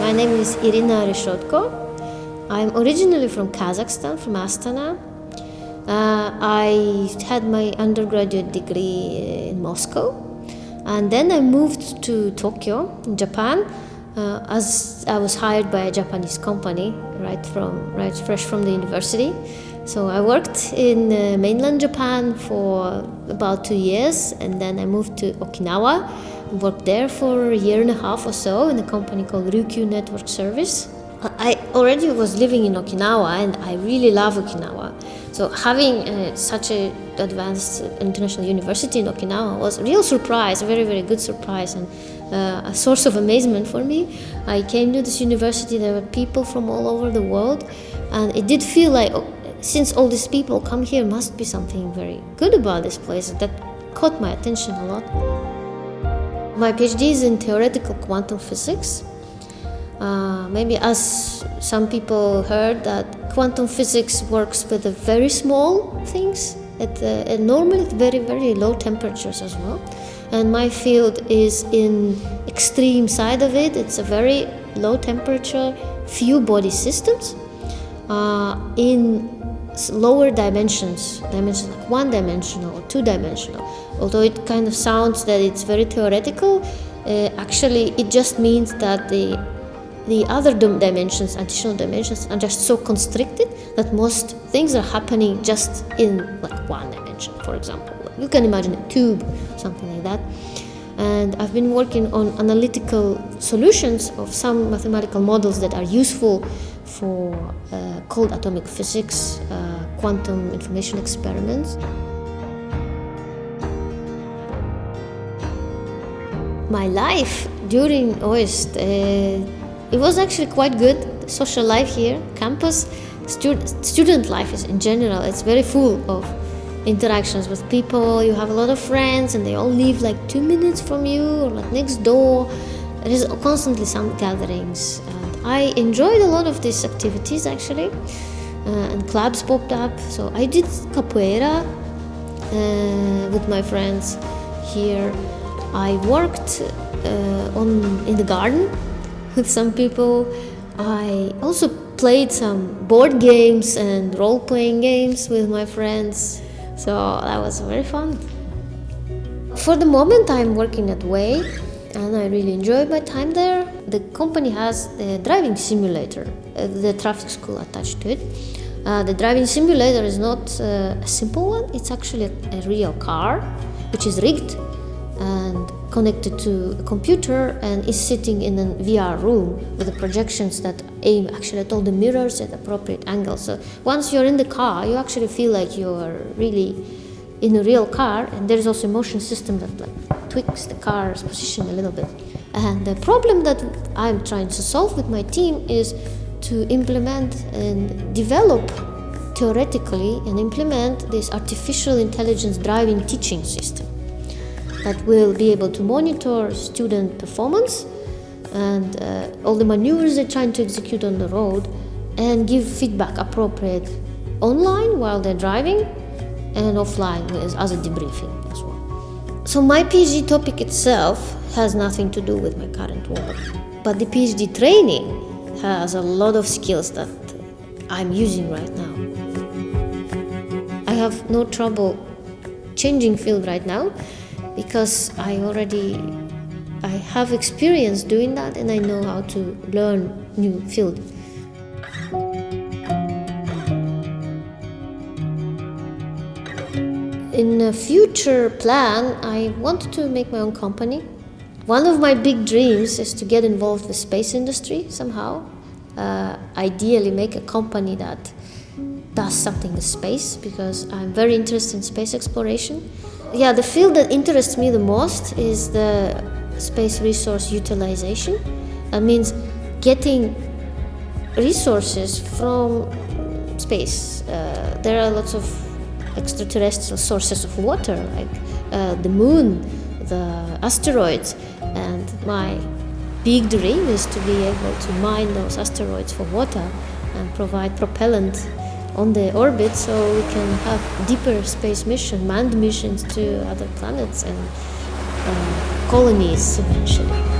My name is Irina Reshodko. I'm originally from Kazakhstan, from Astana. Uh, I had my undergraduate degree in Moscow, and then I moved to Tokyo, Japan, uh, as I was hired by a Japanese company right from right fresh from the university. So I worked in uh, mainland Japan for about two years, and then I moved to Okinawa. Worked there for a year and a half or so in a company called Ryukyu Network Service. I already was living in Okinawa, and I really love Okinawa. So having uh, such an advanced international university in Okinawa was a real surprise, a very very good surprise, and uh, a source of amazement for me. I came to this university. There were people from all over the world, and it did feel like oh, since all these people come here, must be something very good about this place. That caught my attention a lot. My PhD is in theoretical quantum physics. Uh, maybe as some people heard that quantum physics works with the very small things at, uh, at normally at very very low temperatures as well. And my field is in extreme side of it. It's a very low temperature few body systems. Uh, in lower dimensions dimensions like one dimensional or two dimensional although it kind of sounds that it's very theoretical uh, actually it just means that the the other dimensions, additional dimensions, are just so constricted that most things are happening just in like one dimension, for example. You can imagine a tube, something like that. And I've been working on analytical solutions of some mathematical models that are useful for uh, cold atomic physics, uh, quantum information experiments. My life during OIST uh, it was actually quite good. Social life here, campus, student student life is in general. It's very full of interactions with people. You have a lot of friends, and they all live like two minutes from you or like next door. There is constantly some gatherings. And I enjoyed a lot of these activities actually, uh, and clubs popped up. So I did capoeira uh, with my friends here. I worked uh, on in the garden with some people. I also played some board games and role playing games with my friends, so that was very fun. For the moment, I'm working at Way and I really enjoy my time there. The company has a driving simulator, uh, the traffic school attached to it. Uh, the driving simulator is not uh, a simple one, it's actually a, a real car which is rigged and connected to a computer and is sitting in a VR room with the projections that aim actually at all the mirrors at appropriate angles. So once you're in the car, you actually feel like you're really in a real car, and there's also a motion system that like tweaks the car's position a little bit. And the problem that I'm trying to solve with my team is to implement and develop theoretically and implement this artificial intelligence driving teaching system that will be able to monitor student performance and uh, all the maneuvers they're trying to execute on the road and give feedback appropriate online while they're driving and offline as, as a debriefing as well. So my PhD topic itself has nothing to do with my current work, but the PhD training has a lot of skills that I'm using right now. I have no trouble changing field right now because I already I have experience doing that and I know how to learn new field. In a future plan, I want to make my own company. One of my big dreams is to get involved with space industry somehow. Uh, ideally, make a company that does something in space because I'm very interested in space exploration yeah, the field that interests me the most is the space resource utilization. That means getting resources from space. Uh, there are lots of extraterrestrial sources of water, like uh, the moon, the asteroids, and my big dream is to be able to mine those asteroids for water and provide propellant on the orbit so we can have deeper space mission, manned missions to other planets and uh, colonies eventually.